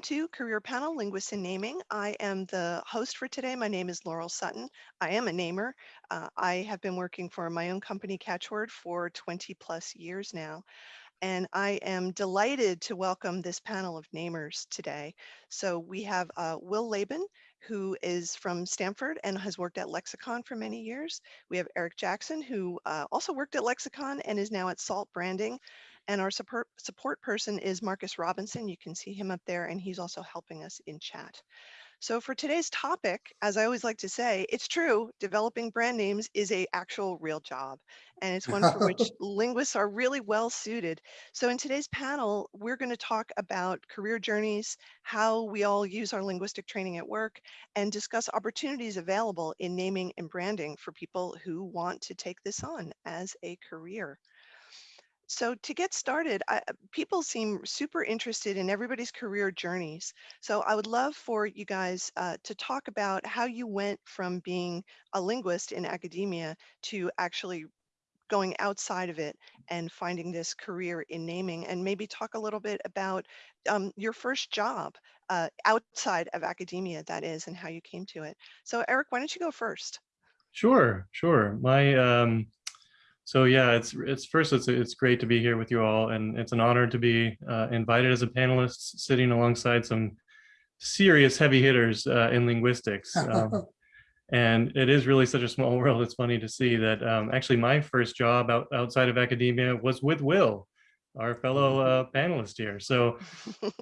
Welcome to Career Panel Linguists in Naming. I am the host for today. My name is Laurel Sutton. I am a namer. Uh, I have been working for my own company Catchword for 20 plus years now. And I am delighted to welcome this panel of namers today. So we have uh, Will Leben, who is from Stanford and has worked at Lexicon for many years. We have Eric Jackson, who uh, also worked at Lexicon and is now at Salt Branding. And our support, support person is Marcus Robinson. You can see him up there and he's also helping us in chat. So for today's topic, as I always like to say, it's true, developing brand names is a actual real job. And it's one for which linguists are really well suited. So in today's panel, we're going to talk about career journeys, how we all use our linguistic training at work, and discuss opportunities available in naming and branding for people who want to take this on as a career. So to get started, I, people seem super interested in everybody's career journeys. So I would love for you guys uh, to talk about how you went from being a linguist in academia to actually going outside of it and finding this career in naming and maybe talk a little bit about um, your first job uh, outside of academia that is and how you came to it. So Eric, why don't you go first? Sure, sure. My um, so yeah, it's it's first it's it's great to be here with you all, and it's an honor to be uh, invited as a panelist, sitting alongside some serious heavy hitters uh, in linguistics. Um, and it is really such a small world. It's funny to see that um, actually my first job out, outside of academia was with Will, our fellow uh, panelist here. So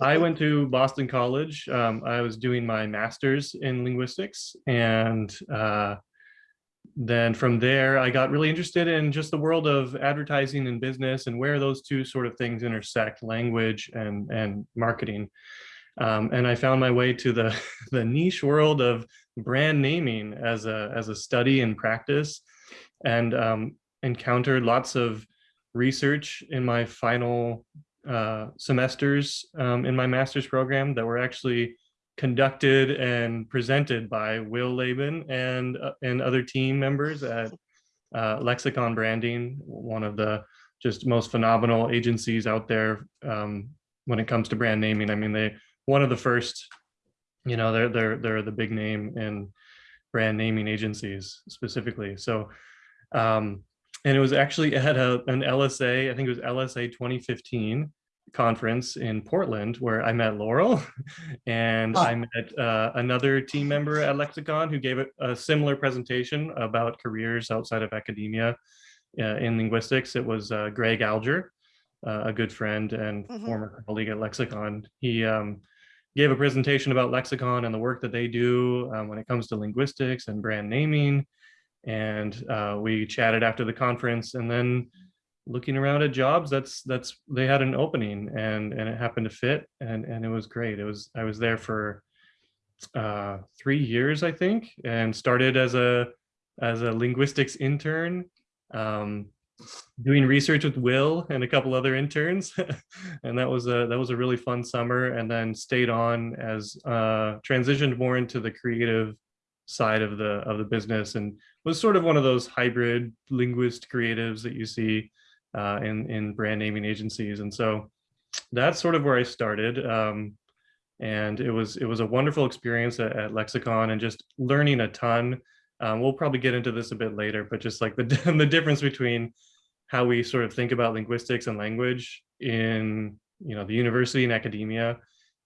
I went to Boston College. Um, I was doing my master's in linguistics and uh, then from there, I got really interested in just the world of advertising and business and where those two sort of things intersect, language and, and marketing. Um, and I found my way to the, the niche world of brand naming as a, as a study and practice and um, encountered lots of research in my final uh, semesters um, in my master's program that were actually conducted and presented by Will Leben and, uh, and other team members at uh, Lexicon Branding, one of the just most phenomenal agencies out there um, when it comes to brand naming. I mean, they one of the first, you know, they're they're they're the big name in brand naming agencies specifically. So, um, and it was actually at a, an LSA, I think it was LSA 2015, conference in Portland where I met Laurel and I met uh, another team member at Lexicon who gave a, a similar presentation about careers outside of academia uh, in linguistics. It was uh, Greg Alger, uh, a good friend and mm -hmm. former colleague at Lexicon. He um, gave a presentation about Lexicon and the work that they do um, when it comes to linguistics and brand naming. And uh, we chatted after the conference and then looking around at jobs that's that's they had an opening and and it happened to fit and and it was great. It was i was there for uh three years i think and started as a as a linguistics intern um doing research with will and a couple other interns. And that was a that was a really fun summer and then stayed on as uh transitioned more into the creative side of the of the business and was sort of one of those hybrid linguist creatives that you see uh, in, in brand naming agencies. And so that's sort of where I started. Um, and it was it was a wonderful experience at, at Lexicon and just learning a ton. Um, we'll probably get into this a bit later, but just like the, the difference between how we sort of think about linguistics and language in you know the university and academia,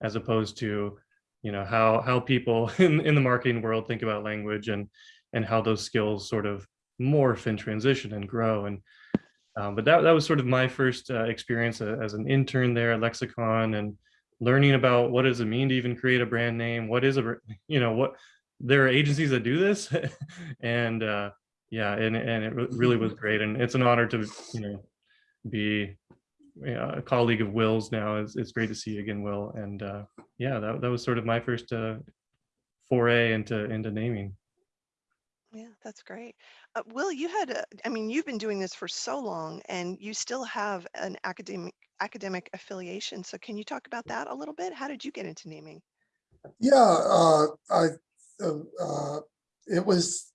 as opposed to you know how how people in, in the marketing world think about language and and how those skills sort of morph and transition and grow. And um, but that, that was sort of my first uh, experience as an intern there at Lexicon and learning about what does it mean to even create a brand name? What is a, you know, what, there are agencies that do this and uh, yeah, and, and it really was great. And it's an honor to, you know, be a colleague of Will's now. It's, it's great to see you again, Will. And uh, yeah, that, that was sort of my first uh, foray into, into naming. Yeah, that's great. Uh, Will, you had, a, I mean, you've been doing this for so long and you still have an academic academic affiliation. So can you talk about that a little bit? How did you get into naming? Yeah, uh, I, uh, uh it was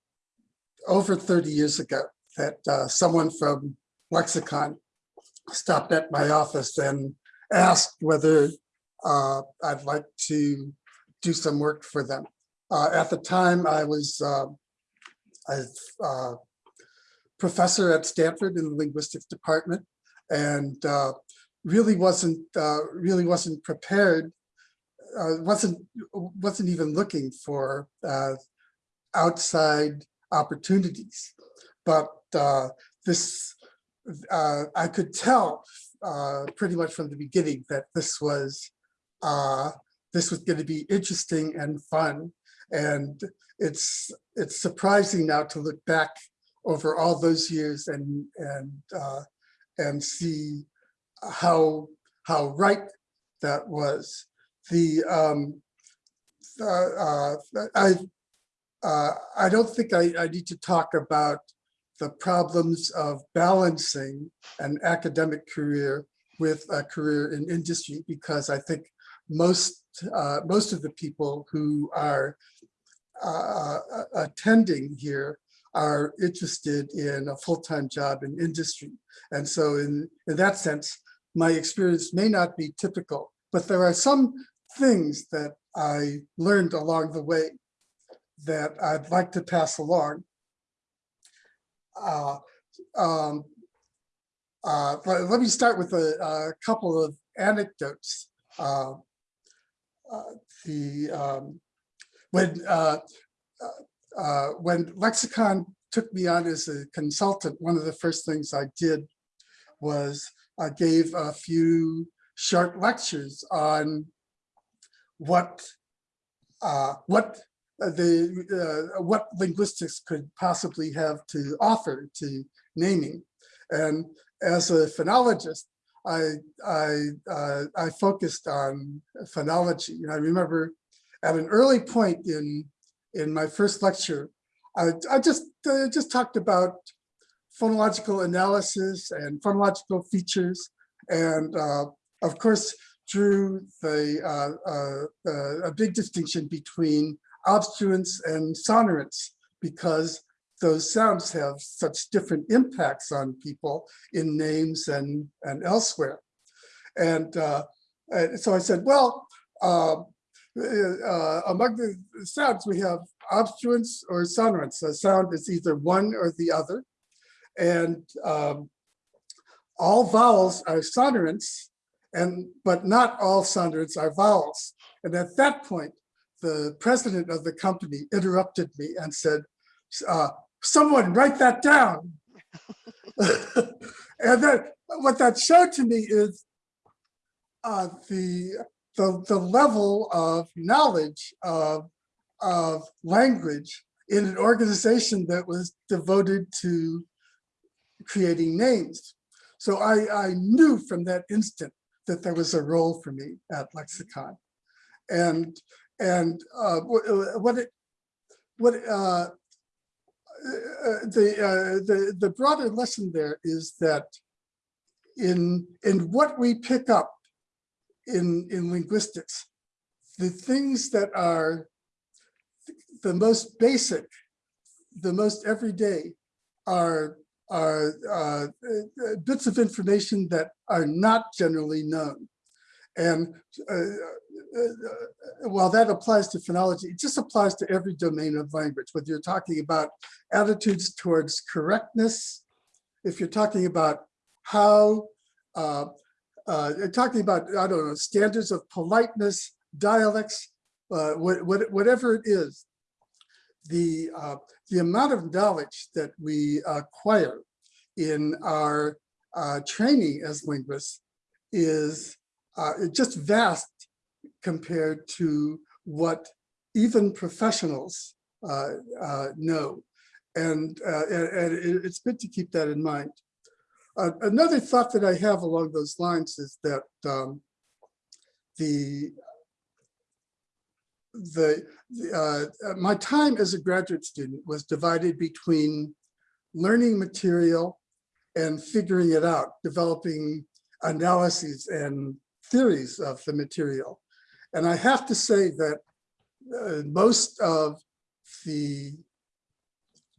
over 30 years ago that uh, someone from Lexicon stopped at my office and asked whether uh, I'd like to do some work for them. Uh, At the time, I was a professor at Stanford in the linguistics department and uh, really wasn't, uh, really wasn't prepared, uh, wasn't, wasn't even looking for uh, outside opportunities. But uh, this, uh, I could tell pretty much from the beginning that this was, this was going to be interesting and fun. And it's, it's surprising now to look back over all those years and, and, uh, and see how, how right that was. The, um, uh, I, uh, I don't think I, I need to talk about the problems of balancing an academic career with a career in industry because I think most uh, most of the people who are uh, attending here are interested in a full-time job in industry. And so in, in that sense, my experience may not be typical, but there are some things that I learned along the way that I'd like to pass along. Uh, um, uh, but let me start with a, a couple of anecdotes. Uh, uh, the um, when uh, uh, uh, when Lexicon took me on as a consultant, one of the first things I did was I gave a few short lectures on what uh, what the uh, what linguistics could possibly have to offer to naming. And as a phonologist, I I uh, I focused on phonology. And I remember at an early point in in my first lecture, I, I just uh, just talked about phonological analysis and phonological features, and uh, of course drew the uh, uh, uh, a big distinction between obstruents and sonorants because those sounds have such different impacts on people in names and, and elsewhere. And, uh, and so I said, well, uh, among the sounds, we have obstruents or sonorants. A sound is either one or the other. And um, all vowels are sonorants, and but not all sonorants are vowels. And at that point, the president of the company interrupted me and said, uh, someone write that down. and then what that showed to me is uh, the, the, the level of knowledge of, of language in an organization that was devoted to creating names. So I, I knew from that instant that there was a role for me at Lexicon. And and uh, what it what uh, uh, the uh, the the broader lesson there is that in in what we pick up in in linguistics, the things that are the most basic, the most everyday, are are uh, bits of information that are not generally known. And uh, uh, while that applies to phonology, it just applies to every domain of language, whether you're talking about attitudes towards correctness, if you're talking about how, uh, talking about, I don't know, standards of politeness, dialects, uh, what, what, whatever it is, the, uh, the amount of knowledge that we acquire in our uh, training as linguists is uh, just vast compared to what even professionals uh, know. And, and, and, it's good to keep that in mind. Uh, another thought that I have along those lines is that um, the the uh, my time as a graduate student was divided between learning material and figuring it out, developing analyses and theories of the material. And I have to say that uh, most of the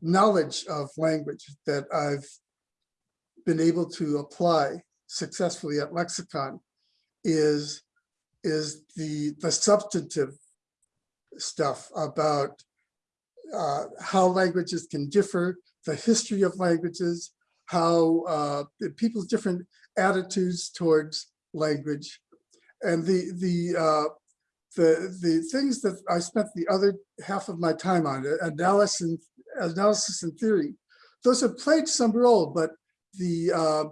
knowledge of language that I've been able to apply successfully at Lexicon is is the, the substantive stuff about uh, how languages can differ, the history of languages, how uh, people's different attitudes towards language. And the, the, uh, the, the things that I spent the other half of my time on, analysis and, analysis and theory, those have played some role, but the, uh,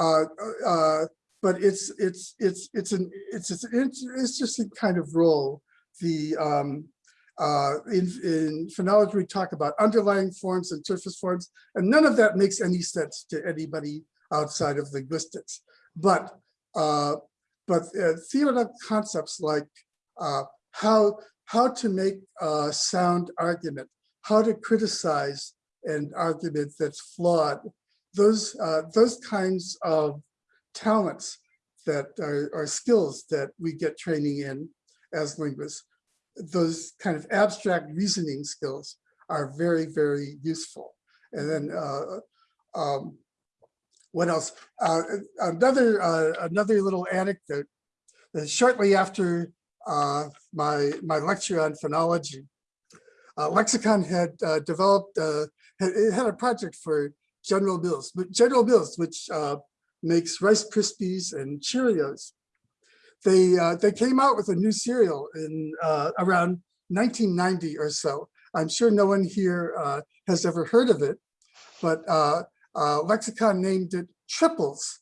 uh, uh, but it's, it's, it's, it's an, it's, it's an interesting kind of role. The, um, uh, in, in phonology, we talk about underlying forms and surface forms, and none of that makes any sense to anybody outside of linguistics. But uh, but uh, theoretical concepts like uh, how how to make a sound argument, how to criticize an argument that's flawed, those uh, those kinds of talents that are, are skills that we get training in as linguists those kind of abstract reasoning skills are very, very useful. And then uh, um, what else? Uh, another uh, another little anecdote. Uh, shortly after uh, my my lecture on phonology, Lexicon had developed it had a project for General Mills, but General Mills, which uh, makes Rice Krispies and Cheerios they uh, they came out with a new cereal in uh, around 1990 or so. I'm sure no one here uh, has ever heard of it, but uh, uh, Lexicon named it Triples.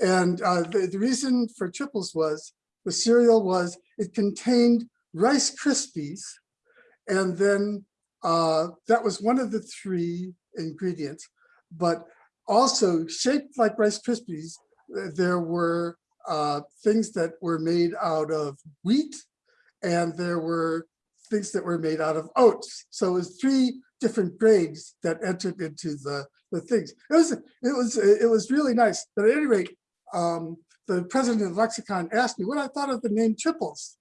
And uh, the, the reason for Triples was the cereal was it contained Rice Krispies, and then that was one of the three ingredients, but also shaped like Rice Krispies, there were uh, things that were made out of wheat and there were things that were made out of oats. So it was three different grades that entered into the, the things. It was, it was, it was really nice. But at any rate, um, the president of Lexicon asked me what I thought of the name triples.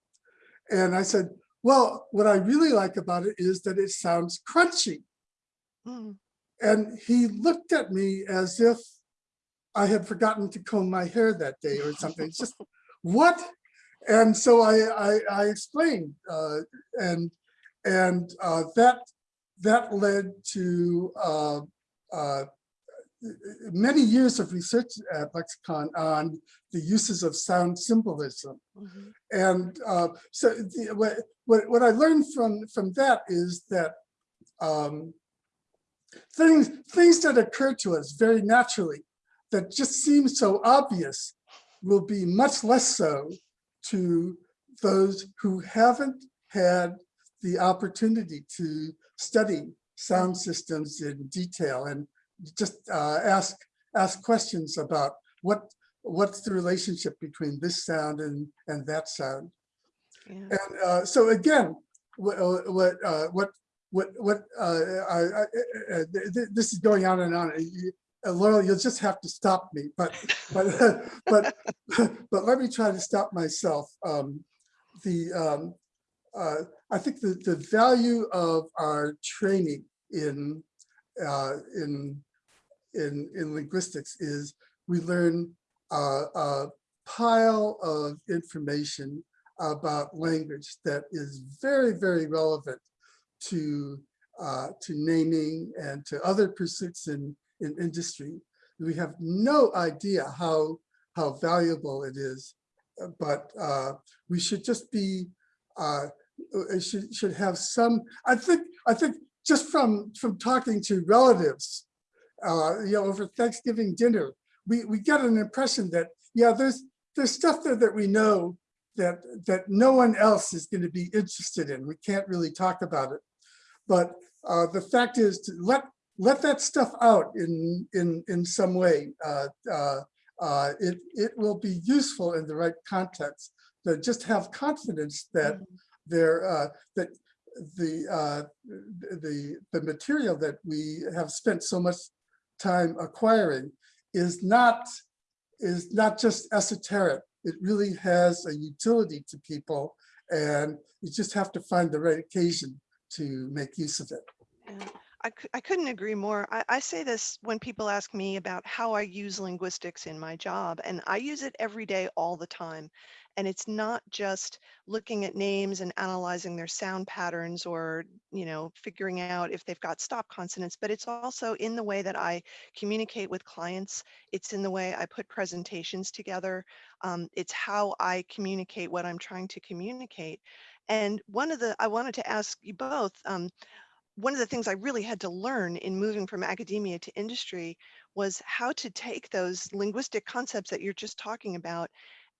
And I said, well, what I really like about it is that it sounds crunchy. Mm. And he looked at me as if I had forgotten to comb my hair that day or something. It's just what? And so I I, I explained, uh, and and uh, that that led to uh, uh, many years of research at Lexicon on the uses of sound symbolism. Mhm. And uh, so the, what, what, what I learned from, from that is that um, things, things that occur to us very naturally that just seem so obvious will be much less so to those who haven't had the opportunity to study sound systems in detail and just uh, ask ask questions about what what's the relationship between this sound and and that sound. Yeah. And uh, so again, what what uh, what what what uh, I, I, uh, th- this is going on and on. Uh, Laurel, you'll just have to stop me, but but but but let me try to stop myself. Um, the um, uh, I think the the value of our training in uh, in in in linguistics is we learn uh, a pile of information about language that is very very relevant to uh, to naming and to other pursuits in in industry. We have no idea how how valuable it is, uh, but uh, we should just be uh, should should have some. I think I think just from from talking to relatives, uh, you know, over Thanksgiving dinner, we we get an impression that yeah, there's there's stuff there that we know that that no one else is going to be interested in. We can't really talk about it, but uh, the fact is to let let that stuff out in in in some way. Uh, uh, uh, it it will be useful in the right context. To just have confidence that there uh, that the uh, the the material that we have spent so much time acquiring is not is not just esoteric. It really has a utility to people, and you just have to find the right occasion to make use of it. Yeah. I, I couldn't agree more. I, I say this when people ask me about how I use linguistics in my job, and I use it every day, all the time. And it's not just looking at names and analyzing their sound patterns or, you know, figuring out if they've got stop consonants, but it's also in the way that I communicate with clients. It's in the way I put presentations together. Um, it's how I communicate what I'm trying to communicate. And one of the, I wanted to ask you both, um, one of the things I really had to learn in moving from academia to industry was how to take those linguistic concepts that you're just talking about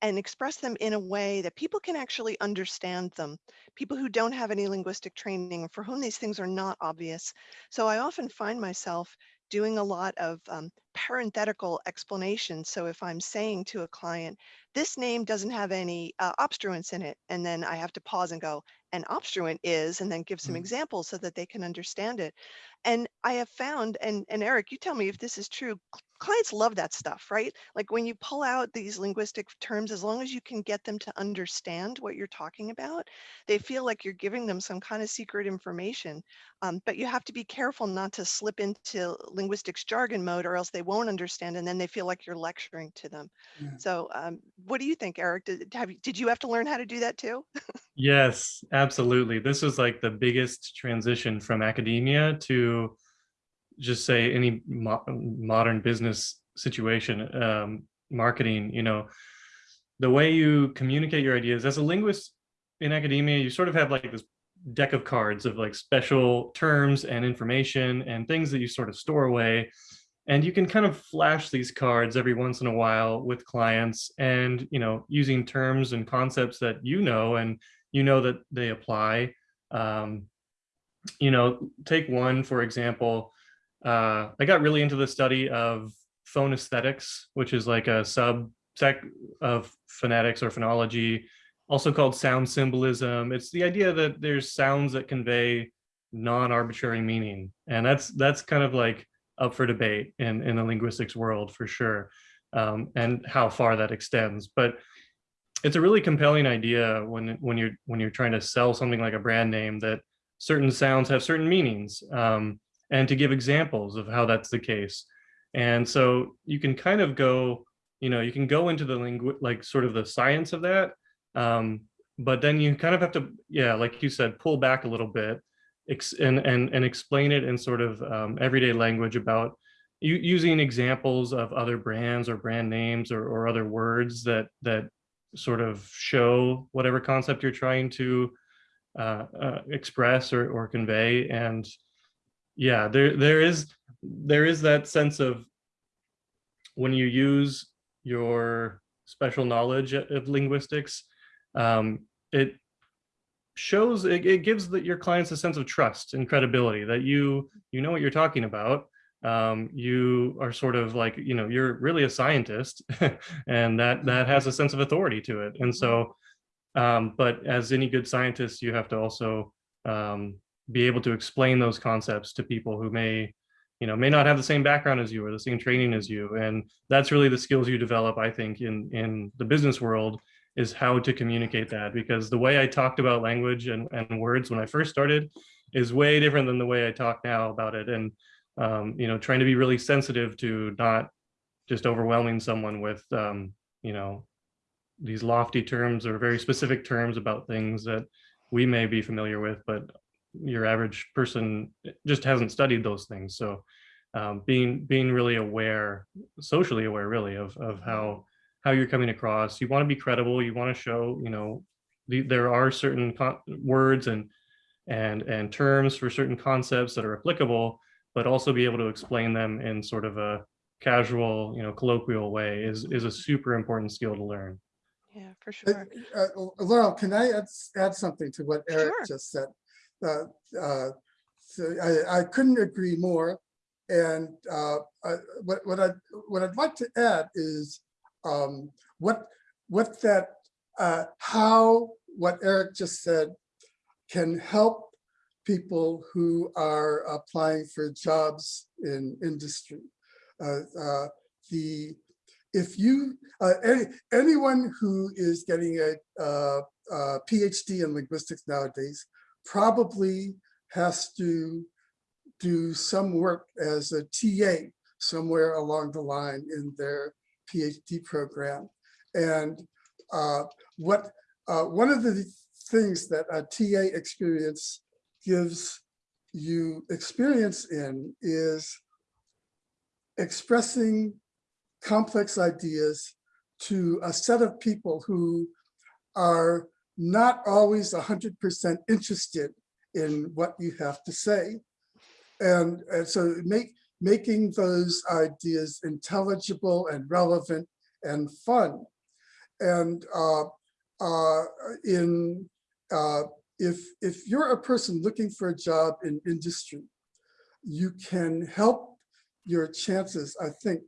and express them in a way that people can actually understand them. People who don't have any linguistic training, for whom these things are not obvious. So I often find myself doing a lot of um, parenthetical explanations. So if I'm saying to a client, this name doesn't have any uh, obstruents in it, and then I have to pause and go, an obstruent is, and then give some Mm. examples so that they can understand it. And I have found, and, and Eric, you tell me if this is true, clients love that stuff, right? Like when you pull out these linguistic terms, as long as you can get them to understand what you're talking about, they feel like you're giving them some kind of secret information. Um, but you have to be careful not to slip into linguistics jargon mode or else they won't understand and then they feel like you're lecturing to them. Yeah. So um, what do you think, Eric? Did, have, you- did you have to learn how to do that too? Yes, absolutely. This was like the biggest transition from academia to just say any mo- modern business situation, um, marketing, you know, the way you communicate your ideas as a linguist in academia, you sort of have like this deck of cards of like special terms and information and things that you sort of store away. And you can kind of flash these cards every once in a while with clients and, you know, using terms and concepts that you know and you know that they apply. Um, you know, take one, for example, uh, I got really into the study of phonesthetics, which is like a subsect of phonetics or phonology, also called sound symbolism. It's the idea that there's sounds that convey non-arbitrary meaning. And that's that's kind of like up for debate in, in the linguistics world for sure, um, and how far that extends. But it's a really compelling idea when when you're when you're trying to sell something like a brand name that certain sounds have certain meanings um, and to give examples of how that's the case. And so you can kind of go you know you can go into the lingu like sort of the science of that um, but then you kind of have to yeah like you said pull back a little bit and and and explain it in sort of um, everyday language about using examples of other brands or brand names or, or other words that that sort of show whatever concept you're trying to uh, uh, express or, or convey. And yeah, there there is there is that sense of when you use your special knowledge of linguistics, um, it shows it, it gives the, your clients a sense of trust and credibility that you you know what you're talking about um, you are sort of like, you know, you're really a scientist and that that has a sense of authority to it. And so, um, but as any good scientist, you have to also um, be able to explain those concepts to people who may, you know, may not have the same background as you or the same training as you. And that's really the skills you develop, I think, in, in the business world is how to communicate that because the way I talked about language and, and words when I first started is way different than the way I talk now about it. And um, you know, trying to be really sensitive to not just overwhelming someone with, um, you know, these lofty terms or very specific terms about things that we may be familiar with, but your average person just hasn't studied those things. So um, being being really aware, socially aware, really of of how how you're coming across. You want to be credible. You want to show, you know, the, there are certain words and and and terms for certain concepts that are applicable but also be able to explain them in sort of a casual, you know, colloquial way is is a super important skill to learn. Yeah, for Uh, sure. uh, Laurel, can I add, add something to what Eric Sure. just said? Uh, uh, so I, I couldn't agree more. And uh, I- what, what I, what I'd like to add is um, what, what that, uh, how what Eric just said can help people who are applying for jobs in industry. Uh, uh, the if you uh, any, anyone who is getting a, uh, uh PhD in linguistics nowadays probably has to do some work as a TA somewhere along the line in their PhD program. And uh, what uh, one of the things that a TA experience gives you experience in is expressing complex ideas to a set of people who are not always 100% interested in what you have to say. And, and so make, making those ideas intelligible and relevant and fun. And uh, uh, in uh, if if you're a person looking for a job in industry, you can help your chances, I think,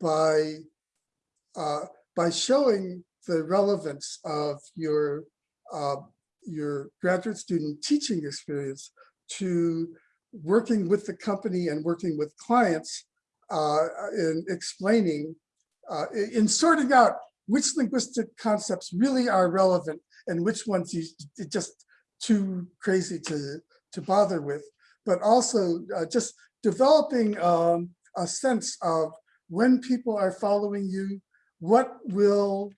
by uh, by showing the relevance of your uh, your graduate student teaching experience to working with the company and working with clients uh, in explaining, uh, in sorting out which linguistic concepts really are relevant and which ones you just too crazy to, to bother with, but also uh, just developing um, a sense of when people are following you, what will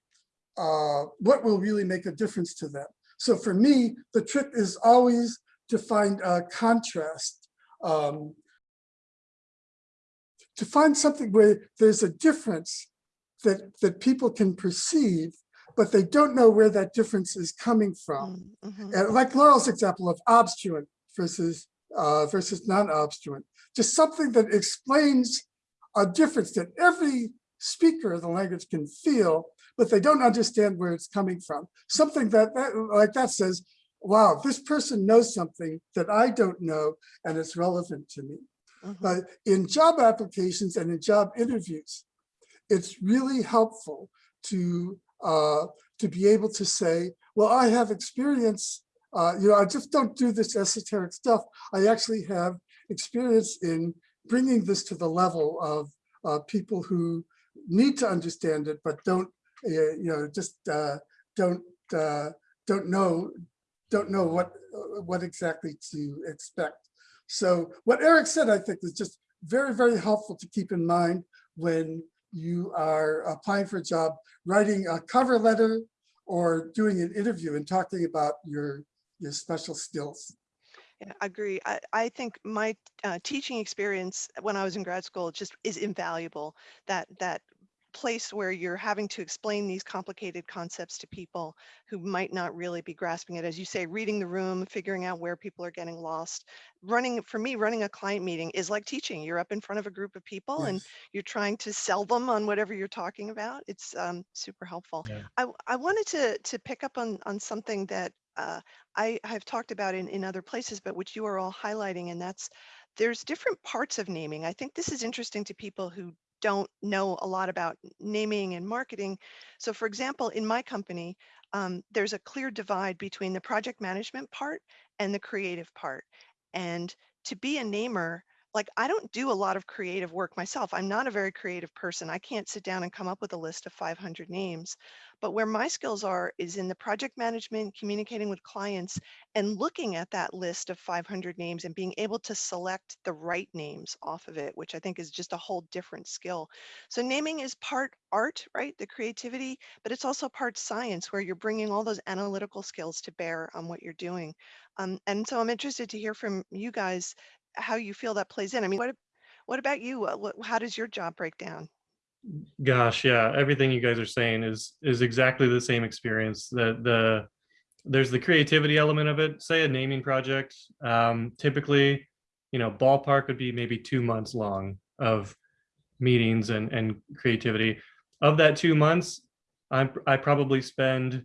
uh, what will really make a difference to them. So for me, the trick is always to find a contrast, um, to find something where there's a difference that, that people can perceive, but they don't know where that difference is coming from. Mm, mhm. And like Laurel's example of obstruent versus uh, versus non-obstruent, just something that explains a difference that every speaker of the language can feel, but they don't understand where it's coming from. Something that, that like that says, wow, this person knows something that I don't know and it's relevant to me. Mhm. But in job applications and in job interviews, it's really helpful to uh, to be able to say, well, I have experience, uh, you know, I just don't do this esoteric stuff. I actually have experience in bringing this to the level of uh, people who need to understand it, but don't, uh, you know, just uh, don't uh, don't know don't know what what exactly to expect. So what Eric said, I think, is just very, very helpful to keep in mind when you are applying for a job, writing a cover letter or doing an interview and talking about your, your special skills. Yeah, I agree. I, I think my uh, teaching experience when I was in grad school just is invaluable. That that place where you're having to explain these complicated concepts to people who might not really be grasping it. As you say, reading the room, figuring out where people are getting lost. Running, for me, running a client meeting is like teaching. You're up in front of a group of people and you're trying to sell them on whatever you're talking about. It's um, super helpful. Yeah. I, I wanted to, to pick up on, on something that uh, I have talked about in, in other places, but which you are all highlighting, and that's there's different parts of naming. I think this is interesting to people who don't know a lot about naming and marketing. So for example, in my company, um, there's a clear divide between the project management part and the creative part. And to be a namer, like I don't do a lot of creative work myself. I'm not a very creative person. I can't sit down and come up with a list of 500 names. But where my skills are is in the project management, communicating with clients, and looking at that list of 500 names and being able to select the right names off of it, which I think is just a whole different skill. So naming is part art, right? The creativity, but it's also part science where you're bringing all those analytical skills to bear on what you're doing. Um, and so I'm interested to hear from you guys how you feel that plays in. I mean, what what about you? How does your job break down? Gosh, yeah, everything you guys are saying is is exactly the same experience. The the there's the creativity element of it. Say a naming project, um, typically, you know, ballpark would be maybe two months long of meetings and and creativity. Of that two months, I I probably spend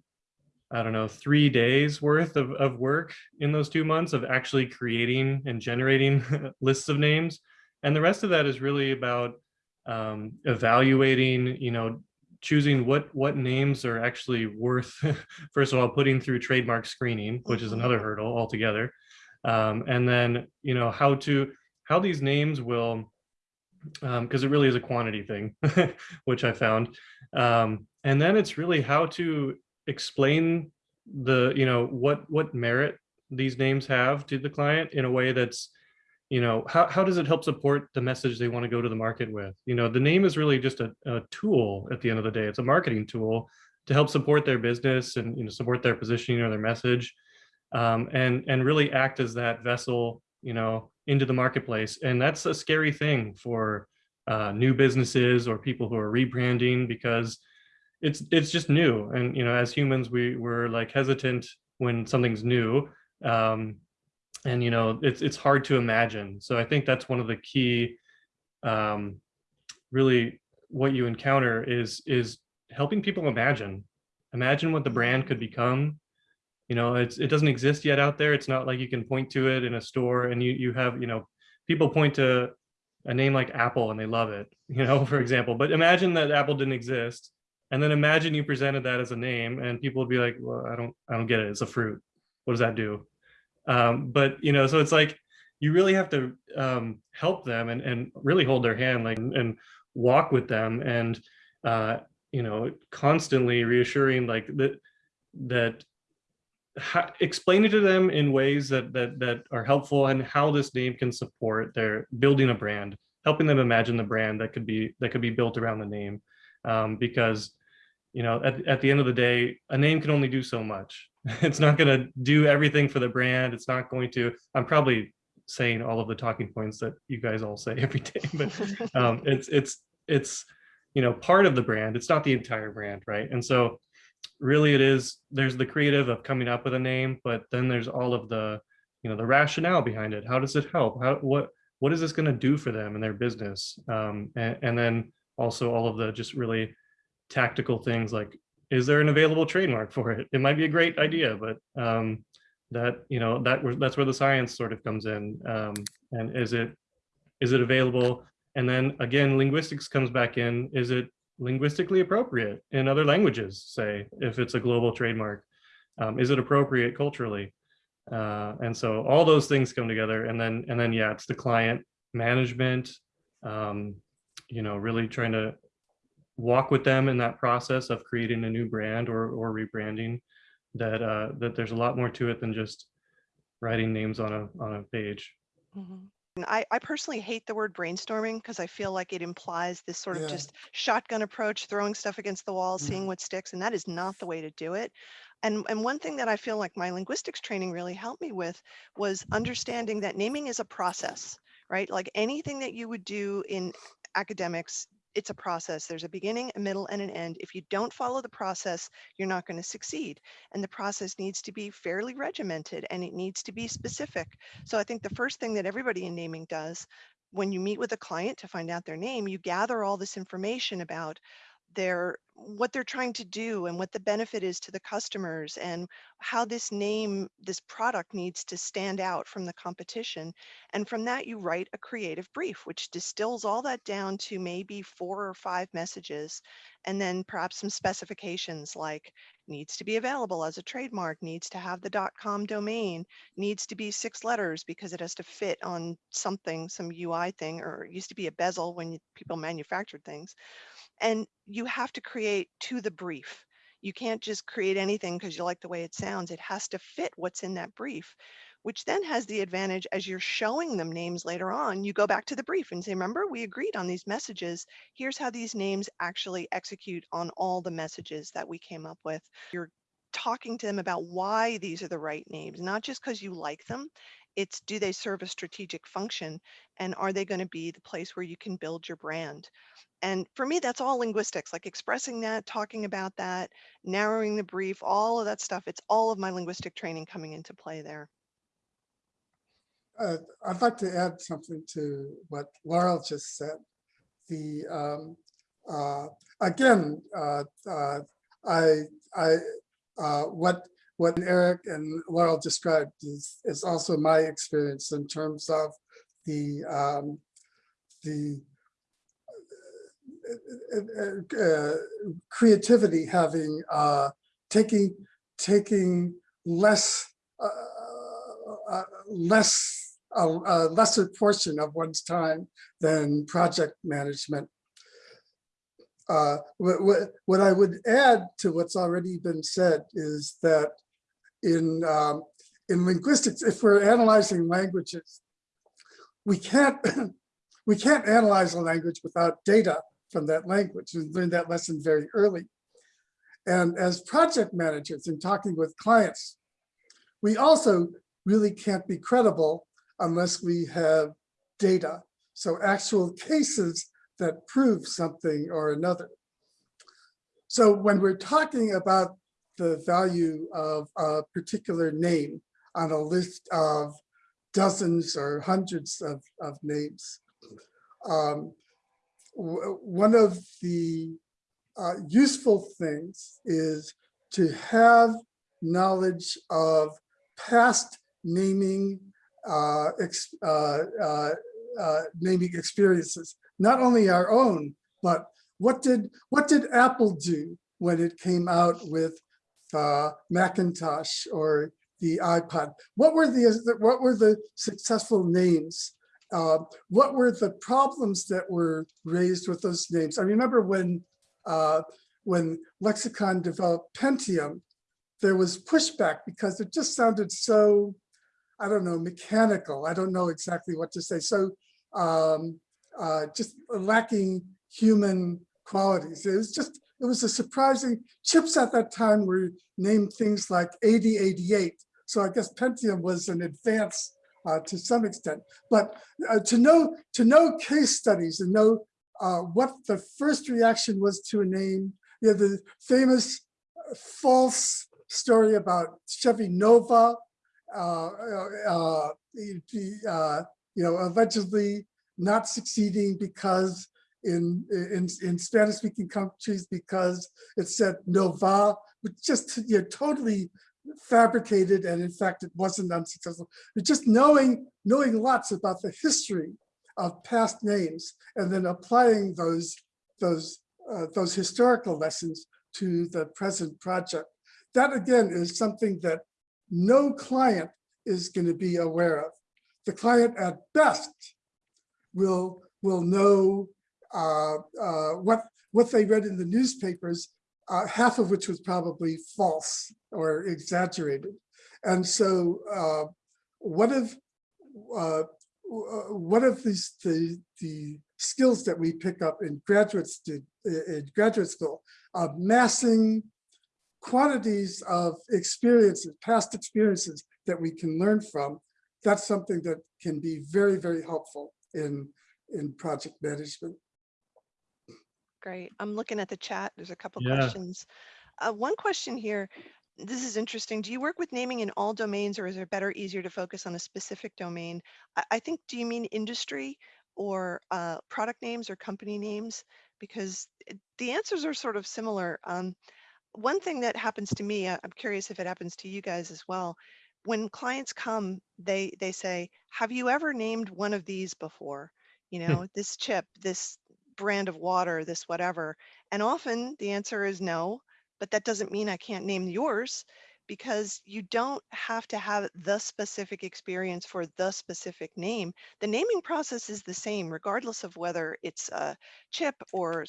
I don't know three days worth of of work in those two months of actually creating and generating lists of names, and the rest of that is really about um, evaluating, you know, choosing what what names are actually worth, first of all, putting through trademark screening, which is Mhm. another hurdle altogether. Um, and then, you know, how to how these names will, because it really is a quantity thing, which I found. Um, and then it's really how to explain the, you know, what what merit these names have to the client in a way that's you know, how, how does it help support the message they want to go to the market with? You know, the name is really just a, a tool at the end of the day. It's a marketing tool to help support their business and, you know, support their positioning or their message um, and, and really act as that vessel, you know, into the marketplace. And that's a scary thing for uh, new businesses or people who are rebranding because it's it's just new. And, you know, as humans, we we're like hesitant when something's new. Um, and, you know, it's, it's hard to imagine. So I think that's one of the key, um, really what you encounter is, is helping people imagine, imagine what the brand could become. You know, it's, it doesn't exist yet out there. It's not like you can point to it in a store and you, you have, you know, people point to a name like Apple and they love it, you know, for example, but imagine that Apple didn't exist. And then imagine you presented that as a name and people would be like, well, I don't, I don't get it. It's a fruit. What does that do? Um, but, you know, so it's like, you really have to um, help them and, and really hold their hand like and walk with them and, uh, you know, constantly reassuring like that, that ha- explain it to them in ways that that that are helpful and how this name can support their building a brand helping them imagine the brand that could be that could be built around the name um, because you know at, at the end of the day a name can only do so much. It's not going to do everything for the brand. It's not going to i'm probably saying all of the talking points that you guys all say every day but um, it's it's it's you know part of the brand. It's not the entire brand right? And so really it is there's the creative of coming up with a name but then there's all of the you know the rationale behind it. How does it help? How what what is this going to do for them and their business? Um, and, and then also all of the just really tactical things like is there an available trademark for it it might be a great idea but um, that you know that that's where the science sort of comes in um, and is it is it available and then again linguistics comes back in is it linguistically appropriate in other languages, say, if it's a global trademark? Um, is it appropriate culturally? Uh, and so all those things come together and then, and then, yeah, it's the client management, um, you know, really trying to walk with them in that process of creating a new brand or, or rebranding that, uh, that there's a lot more to it than just writing names on a, on a page. Mhm. And I, I personally hate the word brainstorming because I feel like it implies this sort of Yeah. just shotgun approach, throwing stuff against the wall, Mhm. seeing what sticks, and that is not the way to do it. And and one thing that I feel like my linguistics training really helped me with was understanding that naming is a process, right? Like anything that you would do in academics, it's a process. There's a beginning, a middle, and an end. If you don't follow the process, you're not going to succeed. And the process needs to be fairly regimented and it needs to be specific. So I think the first thing that everybody in naming does when you meet with a client to find out their name, you gather all this information about their what they're trying to do and what the benefit is to the customers and how this name this product needs to stand out from the competition. And from that you write a creative brief which distills all that down to maybe four or five messages and then perhaps some specifications like needs to be available as a trademark needs to have the com domain needs to be six letters because it has to fit on something some ui thing or it used to be a bezel when people manufactured things and you have to create to the brief. You can't just create anything because you like the way it sounds. It has to fit what's in that brief, which then has the advantage as you're showing them names later on, you go back to the brief and say, remember, we agreed on these messages. Here's how these names actually execute on all the messages that we came up with. You're talking to them about why these are the right names, not just because you like them. It's do they serve a strategic function and are they going to be the place where you can build your brand? And for me, that's all linguistics, like expressing that, talking about that, narrowing the brief, all of that stuff. It's all of my linguistic training coming into play there. Uh, I'd like to add something to what Laurel just said. The, um, uh, again, uh, uh, I, I, uh, what, what Eric and Laurel described is, is also my experience in terms of the, um, the uh, uh, creativity having, uh, taking, taking less, uh, uh, less, a, a lesser portion of one's time than project management. Uh, what, what I would add to what's already been said is that in, um, in linguistics, if we're analyzing languages, we can't, we can't analyze a language without data from that language. We learned that lesson very early. And as project managers and talking with clients, we also really can't be credible unless we have data. So actual cases that prove something or another. So when we're talking about the value of a particular name on a list of dozens or hundreds of, of names, um, one of the uh, useful things is to have knowledge of past naming uh, ex- uh, uh, uh, naming experiences, not only our own, but what did what did Apple do when it came out with uh, Macintosh or the iPod? What were the what were the successful names? Uh, what were the problems that were raised with those names? I remember when uh, when Lexicon developed Pentium, there was pushback because it just sounded so, I don't know, mechanical. I don't know exactly what to say. So um, uh, just lacking human qualities. It was just, it was a surprising, chips at that time were named things like 8088. So I guess Pentium was an advance uh, to some extent. But uh, to know to know case studies and know uh, what the first reaction was to a name, you know, the famous uh, false story about Chevy Nova, uh, uh, you know, allegedly not succeeding because in in, in Spanish speaking countries because it said Nova, which just you know, totally fabricated and in fact it wasn't unsuccessful. But just knowing knowing lots about the history of past names and then applying those those uh, those historical lessons to the present project. That again is something that no client is going to be aware of. The client at best will will know what what they read in the newspapers, uh, half of which was probably false or exaggerated. And so, uh, what if uh, what if these the the skills that we pick up in graduate in graduate school, amassing quantities of experiences, past experiences that we can learn from, that's something that can be very, very helpful in, in project management. Great. I'm looking at the chat. There's a couple Yeah. questions. Uh, one question here. This is interesting. Do you work with naming in all domains or is it better, easier to focus on a specific domain? I, I think, do you mean industry or uh, product names or company names? Because the answers are sort of similar. Um, one thing that happens to me, I'm curious if it happens to you guys as well. When clients come, they they say, "Have you ever named one of these before? You know, this chip, this brand of water, this whatever." And often the answer is no, but that doesn't mean I can't name yours because you don't have to have the specific experience for the specific name. The naming process is the same regardless of whether it's a chip or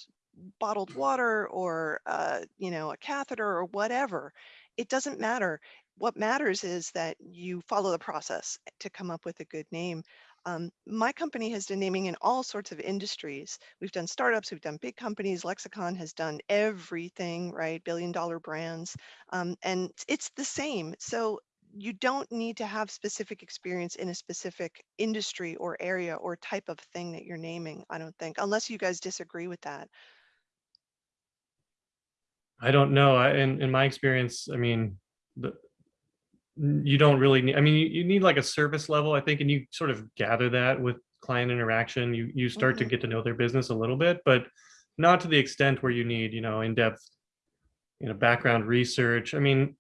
bottled water or uh, you know a catheter or whatever. It doesn't matter. What matters is that you follow the process to come up with a good name. Um, my company has done naming in all sorts of industries. We've done startups, we've done big companies. Lexicon has done everything, right? Billion dollar brands. Um, and it's- the same. So you don't need to have specific experience in a specific industry or area or type of thing that you're naming, I don't think, unless you guys disagree with that. I don't know. I, in, in my experience, I mean, the, you don't really need, I mean, you, you need like a service level, I think, and you sort of gather that with client interaction. You, you start to Mhm. get to know their business a little bit, but not to the extent where you need, you know, in-depth, you know, background research. I mean,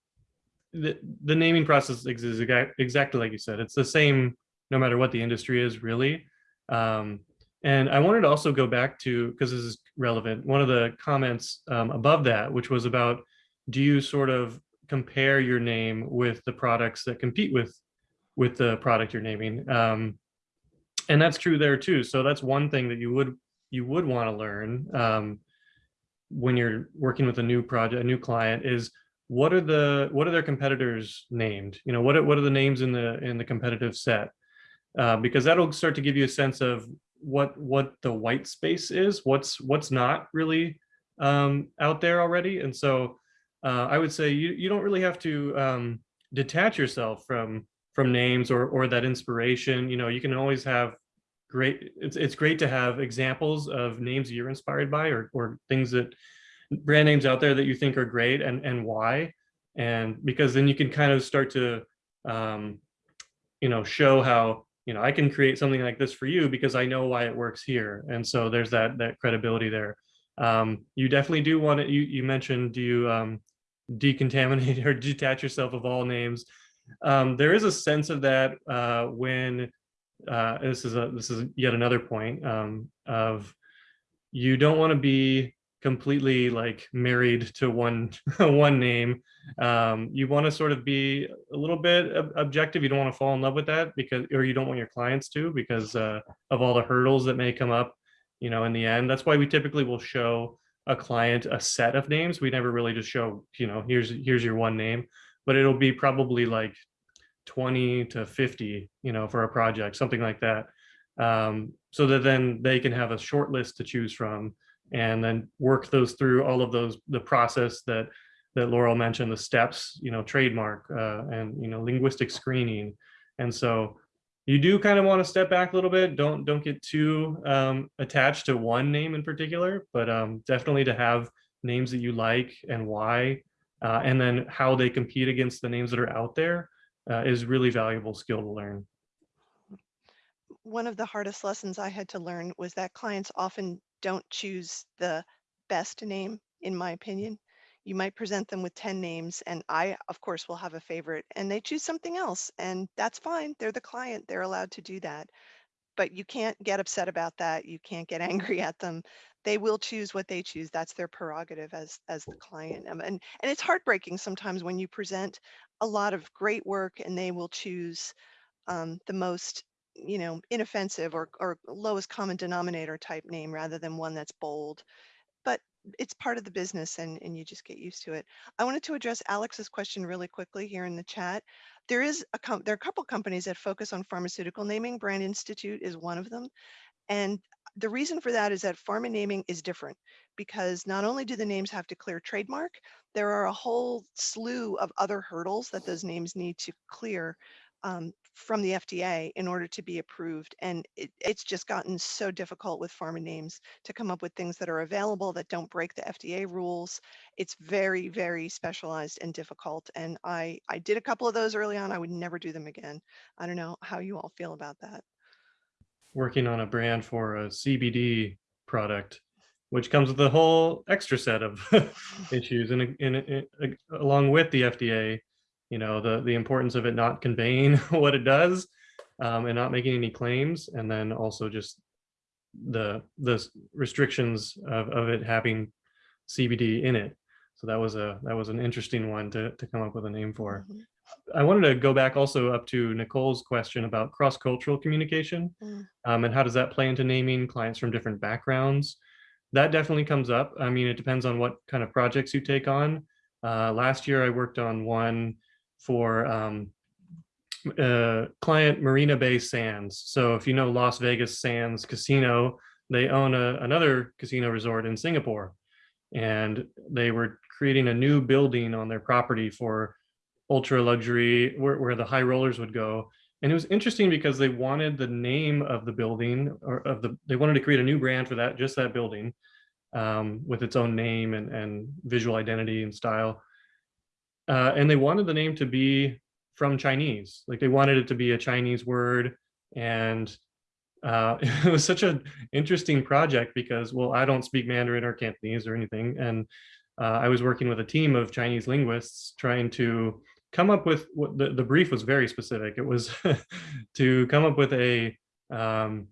the, the naming process is exactly like you said. It's the same no matter what the industry is really. Um, and I wanted to also go back to, because this is relevant, one of the comments um, above that, which was about, do you sort of compare your name with the products that compete with, with the product you're naming? Um, and that's true there too. So that's one thing that you would, you would want to learn um, when you're working with a new project, a new client is what are the, what are their competitors named? You know, what are, what are the names in the, in the competitive set? uh, because that'll start to give you a sense of what what the white space is, what's what's not really um, out there already. And so uh, I would say you you don't really have to um, detach yourself from from names or or that inspiration. You know, you can always have great. It's it's great to have examples of names you're inspired by or or things that brand names out there that you think are great and and why. And because then you can kind of start to um, you know show how you know I can create something like this for you because I know why it works here. And so there's that that credibility there. Um, you definitely do want to. You you mentioned do you um, decontaminate or detach yourself of all names. Um, there is a sense of that uh, when uh, this is a this is yet another point um, of you don't want to be completely like married to one one name. Um, you want to sort of be a little bit ob- objective. You don't want to fall in love with that because, or you don't want your clients to because uh, of all the hurdles that may come up. You know, in the end, that's why we typically will show a client a set of names. We never really just show, you know, here's here's your one name, but it'll be probably like 20 to 50, you know, for a project, something like that. Um, so that then they can have a short list to choose from and then work those through all of those, the process that that Laurel mentioned, the steps, you know, trademark uh, and, you know, linguistic screening. And so you do kind of want to step back a little bit. Don't don't get too um, attached to one name in particular, but um, definitely to have names that you like and why, uh, and then how they compete against the names that are out there uh, is really valuable skill to learn. One of the hardest lessons I had to learn was that clients often don't choose the best name, in my opinion. You might present them with 10 names, and I, of course, will have a favorite, and they choose something else, and that's fine. They're the client, they're allowed to do that. But you can't get upset about that. You can't get angry at them. They will choose what they choose. That's their prerogative as as the client. Um, and and it's heartbreaking sometimes when you present a lot of great work and they will choose um, the most you know inoffensive or or lowest common denominator type name rather than one that's bold it's part of the business and, and you just get used to it. I wanted to address Alex's question really quickly here in the chat. There is a there are a couple companies that focus on pharmaceutical naming. Brand Institute is one of them. And the reason for that is that pharma naming is different because not only do the names have to clear trademark, there are a whole slew of other hurdles that those names need to clear um, from the FDA in order to be approved. And it, it's just gotten so difficult with pharma names to come up with things that are available that don't break the FDA rules. It's very, very specialized and difficult. And I, I did a couple of those early on. I would never do them again. I don't know how you all feel about that. Working on a brand for a CBD product, which comes with a whole extra set of issues, and in, along with the FDA, you know, the the importance of it not conveying what it does, um, and not making any claims, and then also just the the restrictions of, of it having CBD in it. So that was a that was an interesting one to to come up with a name for. Mhm. I wanted to go back also up to Nicole's question about cross-cultural communication Mm. um, and how does that play into naming clients from different backgrounds? That definitely comes up. I mean, it depends on what kind of projects you take on. Uh, last year, I worked on one for um, uh, client Marina Bay Sands. So if you know Las Vegas Sands Casino, they own a, another casino resort in Singapore. And they were creating a new building on their property for ultra luxury, where, where the high rollers would go. And it was interesting because they wanted the name of the building or of the, they wanted to create a new brand for that, just that building um, with its own name and, and visual identity and style. Uh, and they wanted the name to be from Chinese, like they wanted it to be a Chinese word. And uh, it was such an interesting project because, well, I don't speak Mandarin or Cantonese or anything. And uh, I was working with a team of Chinese linguists trying to come up with what the, the brief was very specific. It was to come up with a, um,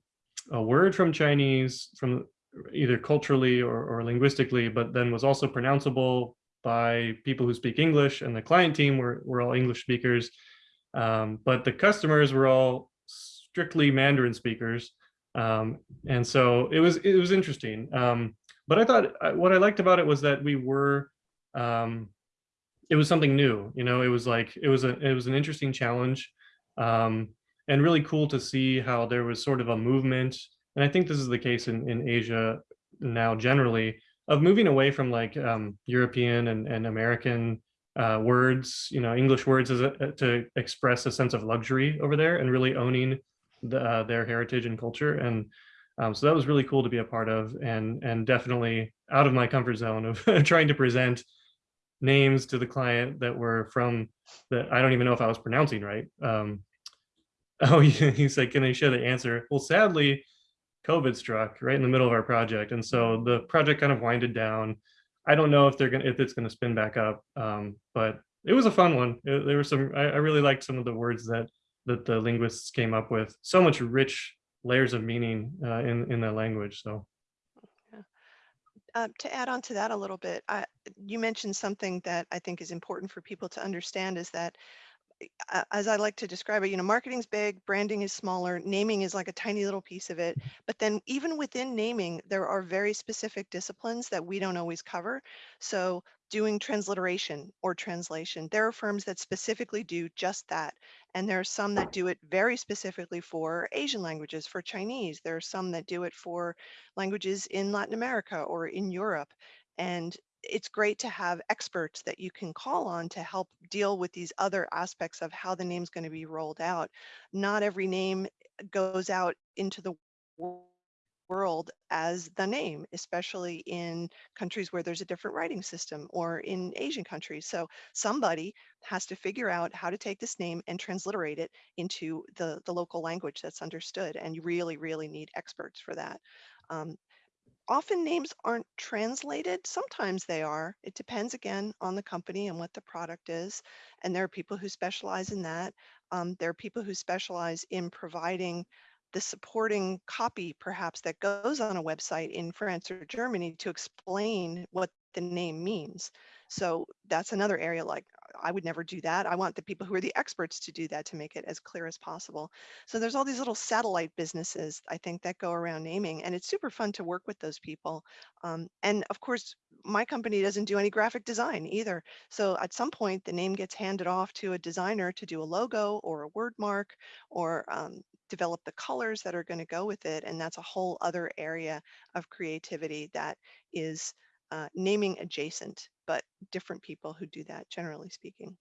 a word from Chinese from either culturally or, or linguistically, but then was also pronounceable by people who speak English and the client team were, were all English speakers. Um, but the customers were all strictly Mandarin speakers. Um, and so it was, it was interesting. Um, but I thought what I liked about it was that we were, um, it was something new, you know, it was like, it was a, it was an interesting challenge. Um, and really cool to see how there was sort of a movement. And I think this is the case in, in Asia now generally of moving away from like um, European and, and American uh, words, you know, English words as a, to express a sense of luxury over there and really owning the, uh, their heritage and culture. And um, so that was really cool to be a part of and, and definitely out of my comfort zone of trying to present names to the client that were from that I don't even know if I was pronouncing right. Um, oh, he's like, can I share the answer? Well, sadly, COVID struck right in the middle of our project. And so the project kind of winded down. I don't know if they're gonna if it's gonna spin back up, um, but it was a fun one. It- there were some I, I really liked some of the words that that the linguists came up with. So much rich layers of meaning uh, in in that language. So Uh, to add on to that a little bit, I, you mentioned something that I think is important for people to understand is that as I like to describe it, you know, marketing's big, branding is smaller, naming is like a tiny little piece of it. But then even within naming, there are very specific disciplines that we don't always cover. So doing transliteration or translation, there are firms that specifically do just that. And there are some that do it very specifically for Asian languages, for Chinese. There are some that do it for languages in Latin America or in Europe. And it's great to have experts that you can call on to help deal with these other aspects of how the name's going to be rolled out. Not every name goes out into the world as the name, especially in countries where there's a different writing system or in Asian countries. So somebody has to figure out how to take this name and transliterate it into the, the local language that's understood. And you really, really need experts for that. Um, often names aren't translated. Sometimes they are. It depends again on the company and what the product is. And there are people who specialize in that. Um, there are people who specialize in providing the supporting copy, perhaps, that goes on a website in France or Germany to explain what the name means. So that's another area like I would never do that. I want the people who are the experts to do that to make it as clear as possible. So there's all these little satellite businesses, I think, that go around naming, and it's super fun to work with those people. Um, and of course, my company doesn't do any graphic design either. So at some point, the name gets handed off to a designer to do a logo or a word mark or um, develop the colors that are going to go with it. And that's a whole other area of creativity that is uh, naming adjacent, but different people who do that, generally speaking.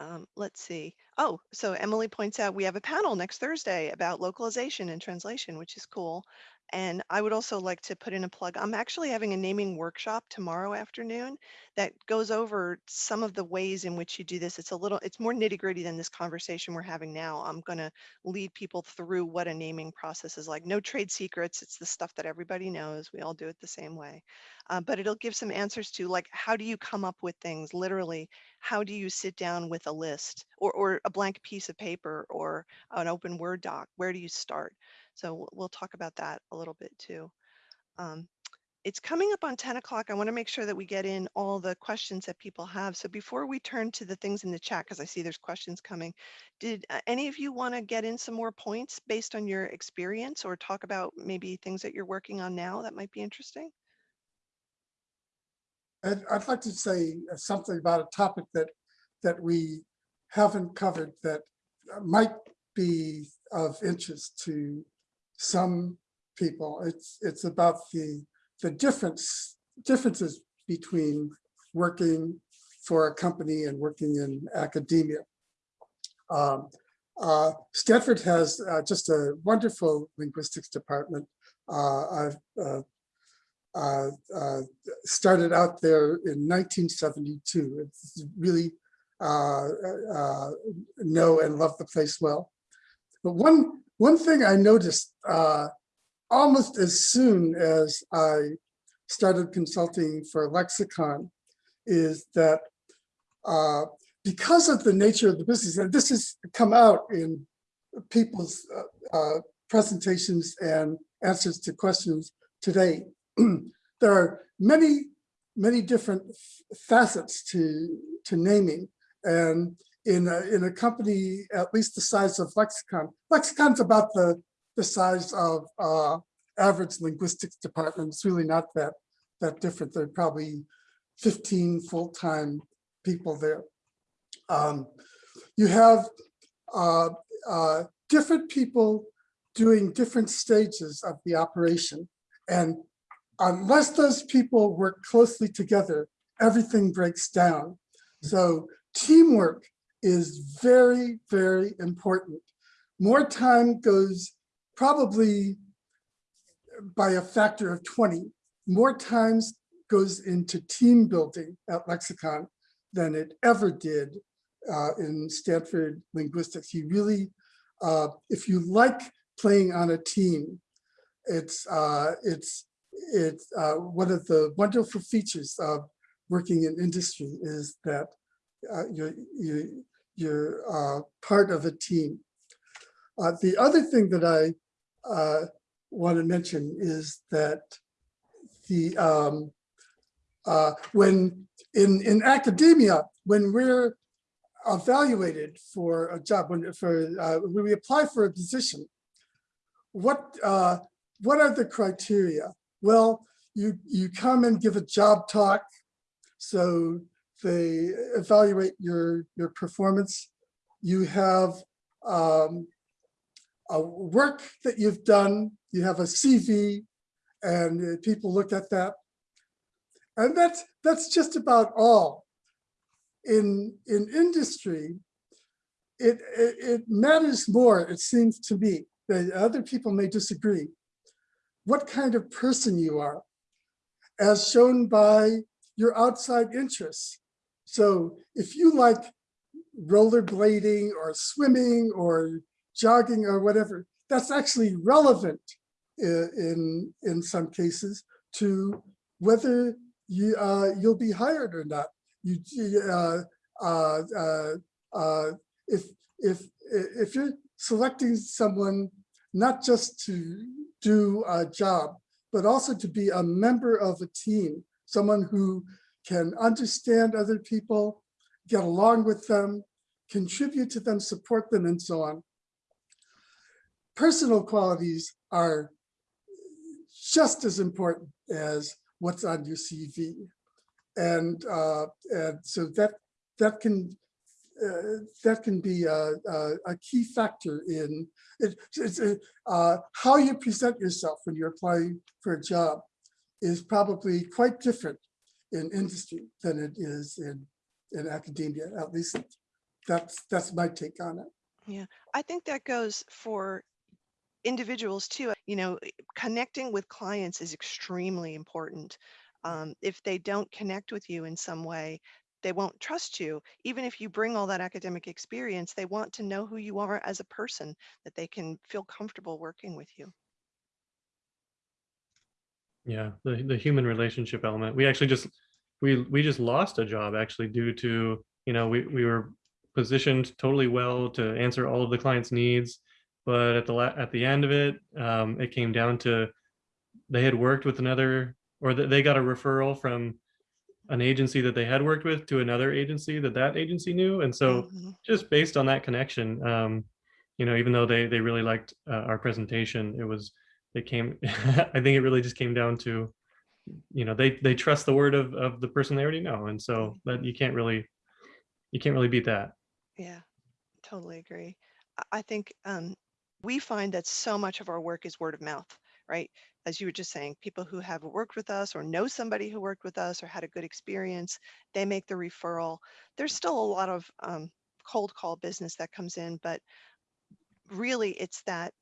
Um, let's see. Oh, so Emily points out we have a panel next Thursday about localization and translation, which is cool. And I would also like to put in a plug. I'm actually having a naming workshop tomorrow afternoon that goes over some of the ways in which you do this. It's a little, it's more nitty gritty than this conversation we're having now. I'm going to lead people through what a naming process is like. No trade secrets. It's the stuff that everybody knows. We all do it the same way. Uh, but it'll give some answers to like, how do you come up with things? Literally, how do you sit down with a list or, or a blank piece of paper or an open Word doc? Where do you start? So we'll- talk about that a little bit too. Um, it's coming up on 10 o'clock. I want to make sure that we get in all the questions that people have. So before we turn to the things in the chat, because I see there's questions coming, did uh, any of you want to get in some more points based on your experience or talk about maybe things that you're working on now that might be interesting? I'd, I'd like to say something about a topic that, that we haven't covered that might be of interest to some people. It's, it's about the, the difference, differences between working for a company and working in academia. Um, uh, Stanford has uh, just a wonderful linguistics department. Uh, I've uh, uh, uh, started out there in 1972. It's really know and love the place well. But one one thing I noticed uh, almost as soon as I started consulting for Lexicon is that uh, because of the nature of the business, and this has come out in people's uh, uh, presentations and answers to questions today, there are many, many different facets to, to naming. And in a, in a company at least the size of Lexicon, Lexicon's about the, the size of uh, average linguistics department. It's really not that, that different. There are probably 15 full-time people there. Um, you have uh, uh, different people doing different stages of the operation. And unless those people work closely together, everything breaks down. So teamwork is very, very important. More time goes probably by a factor of 20, more times goes into team building at Lexicon than it ever did uh, in Stanford linguistics. You really, uh, if you like playing on a team, it's uh, it's it's uh, one of the wonderful features of working in industry is that you're you're, you're uh, part of a team. Uh, the other thing that I uh, want to mention is that the um, uh, when in in academia when we're evaluated for a job when for uh, when we apply for a position what what are the criteria well you you come and give a job talk so they evaluate your your performance. You have um, a work that you've done. You have a cv and uh, people look at that. And that's that's just about all. In in industry it, it it matters more it seems to me that other people may disagree what kind of person you are as shown by your outside interests so if you like rollerblading or swimming or jogging or whatever that's actually relevant in in some cases to whether you uh you'll be hired or not. You you, uh uh uh uh if if if you're selecting someone not just to do a job but also to be a member of a team someone who can understand other people get along with them contribute to them support them and so on personal qualities are just as important as what's on your CV. And, uh, and so that that can uh, that can be a, a, a key factor in it, it's, uh, how you present yourself when you're applying for a job is probably quite different in industry than it is in in academia. At least that's that's my take on it. Yeah, I think that goes for individuals too. You know, connecting with clients is extremely important. Um, if they don't connect with you in some way, they won't trust you. Even if you bring all that academic experience, they want to know who you are as a person, that they can feel comfortable working with you. Yeah, the, the human relationship element. We actually just, we, we just lost a job actually due to, you know, we, we were positioned totally well to answer all of the client's needs. But at the, la- at the end of it, um, it came down to, they had worked with another, or that they got a referral from an agency that they had worked with to another agency that that agency knew. And so Mhm. just based on that connection, um, you know, even though they they really liked uh, our presentation, it was it came. I think it really just came down to, you know, they they trust the word of of the person they already know, and so that you can't really you can't really beat that. Yeah, totally agree. I- think um, we find that so much of our work is word of mouth, right? As you were just saying, people who have worked with us or know somebody who worked with us or had a good experience, they make the referral. There's still a lot of um, cold call business that comes in, but really it's that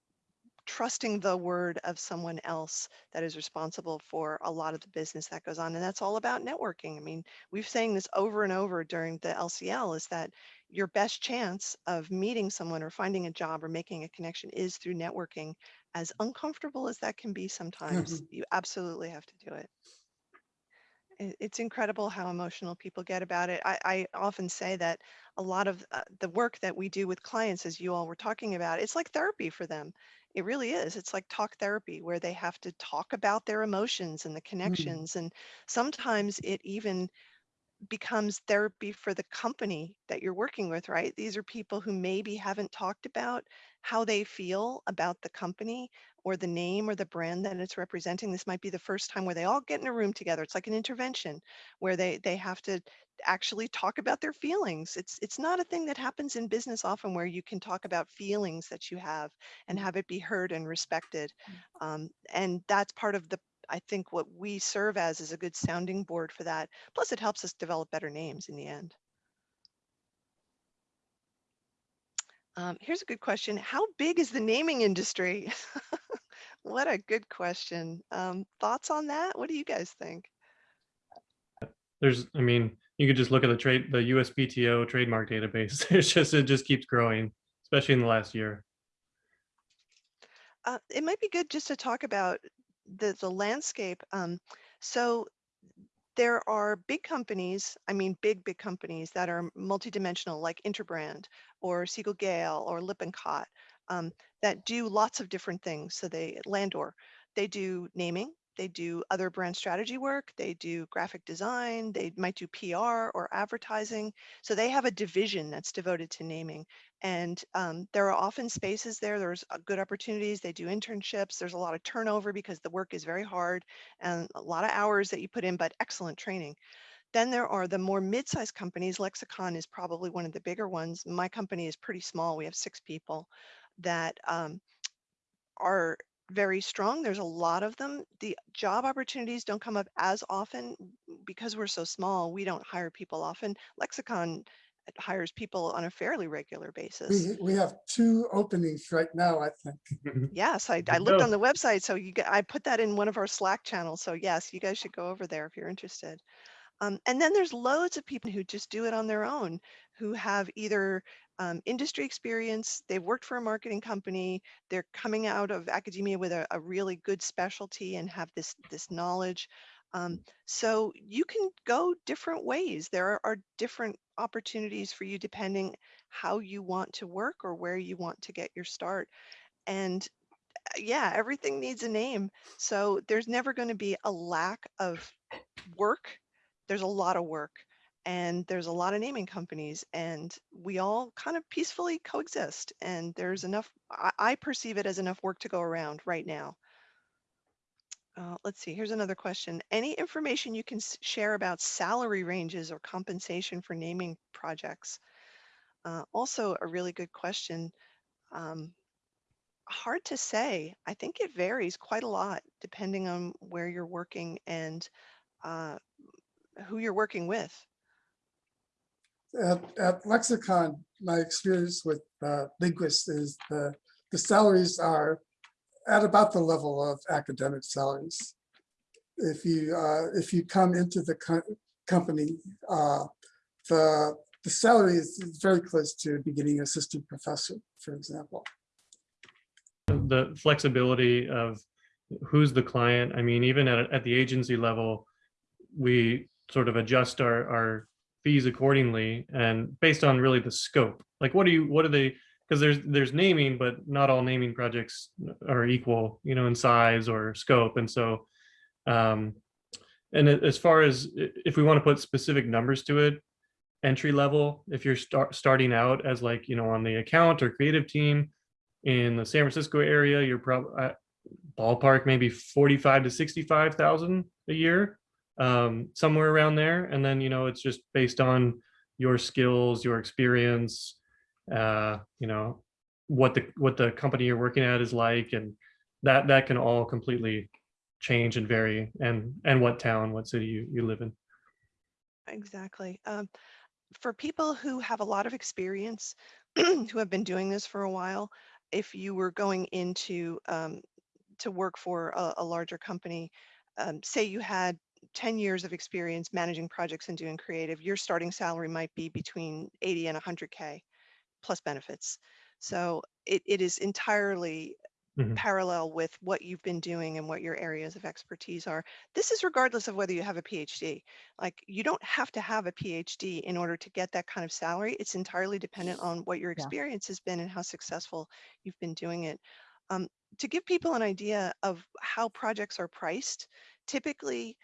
trusting the word of someone else that is responsible for a lot of the business that goes on. And that's all about networking. I mean, we've saying this over and over during the LCL is that your best chance of meeting someone or finding a job or making a connection is through networking. As uncomfortable as that can be sometimes, you absolutely have to do it. It- It's incredible how emotional people get about it. I, I often say that a lot of uh, the work that we do with clients, as you all were talking about, it's like therapy for them. It really is. It's like talk therapy where they have to talk about their emotions and the connections. And sometimes it even becomes therapy for the company that you're working with, right? These are people who maybe haven't talked about how they feel about the company or the name or the brand that it's representing. This might be the first time where they all get in a room together. It's like an intervention where they they have to actually talk about their feelings. It's it's not a thing that happens in business often where you can talk about feelings that you have and have it be heard and respected. Um, and that's part of the I think what we serve as is a good sounding board for that. Plus, it helps us develop better names in the end. Um, here's a good question. How big is the naming industry? what a good question. Um, thoughts on that? What do you guys think? There's, I mean, you could just look at the trade, the USPTO trademark database. It's just, it just keeps growing, especially in the last year. Uh, it might be good just to talk about the, the landscape. Um, so there are big companies, I mean, big, big companies that are multidimensional like Interbrand or Siegel Gale or Lippincott um, that do lots of different things. So they, Landor, they do naming, they do other brand strategy work, they do graphic design, they might do PR or advertising. So they have a division that's devoted to naming. And um, there are often spaces there, there's uh, good opportunities, they do internships, there's a lot of turnover because the work is very hard and a lot of hours that you put in, but excellent training. Then there are the more mid-sized companies. Lexicon is probably one of the bigger ones. My company is pretty small. We have six people that um, are very strong. There's a lot of them. The job opportunities don't come up as often because we're so small. We don't hire people often. Lexicon hires people on a fairly regular basis. We, we have two openings right now, I think. Yes, I, I looked on the website, so you, g- I put that in one of our Slack channels. So yes, you guys should go over there if you're interested. Um, and then there's loads of people who just do it on their own, who have either um, industry experience, they've worked for a marketing company, they're coming out of academia with a, a really good specialty and have this this knowledge. Um, so you can go different ways. There are, are different opportunities for you depending how you want to work or where you want to get your start. And uh, yeah, everything needs a name. So there's never going to be a lack of work. There's a lot of work and there's a lot of naming companies and we all kind of peacefully coexist. And there's enough, I, I perceive it as enough work to go around right now. Uh, let's see, here's another question. Any information you can share about salary ranges or compensation for naming projects? Uh, also a really good question. Um, hard to say. I think it varies quite a lot depending on where you're working and uh, who you're working with. At, at Lexicon, my experience with uh, linguists is the, the salaries are at about the level of academic salaries. If you, uh, if you come into the co- company, uh, the, the salary is very close to beginning assistant professor, for example. The flexibility of who's the client. I mean, even at, at the agency level, we sort of adjust our, our fees accordingly and based on really the scope. Like, what do you, what are they, because there's, there's naming, but not all naming projects are equal, you know, in size or scope. And so, um, and as far as if we want to put specific numbers to it, entry level, if you're start, starting out as like, you know, on the account or creative team in the San Francisco area, you're probably ballpark maybe 45 to 65,000 a year, um, somewhere around there. And then, you know, it's just based on your skills, your experience, uh, you know, what the, what the company you're working at is like. And that, that can all completely change and vary and, and what town, what city you, you live in. Exactly. Um, for people who have a lot of experience, who have been doing this for a while, if you were going into um, to work for a, a larger company, um, say you had 10 years of experience managing projects and doing creative, your starting salary might be between 80 and 100K plus benefits. So it, it is entirely Mhm. parallel with what you've been doing and what your areas of expertise are. This is regardless of whether you have a PhD. Like you don't have to have a PhD in order to get that kind of salary. It's entirely dependent on what your Yeah. experience has been and how successful you've been doing it. Um, to give people an idea of how projects are priced, typically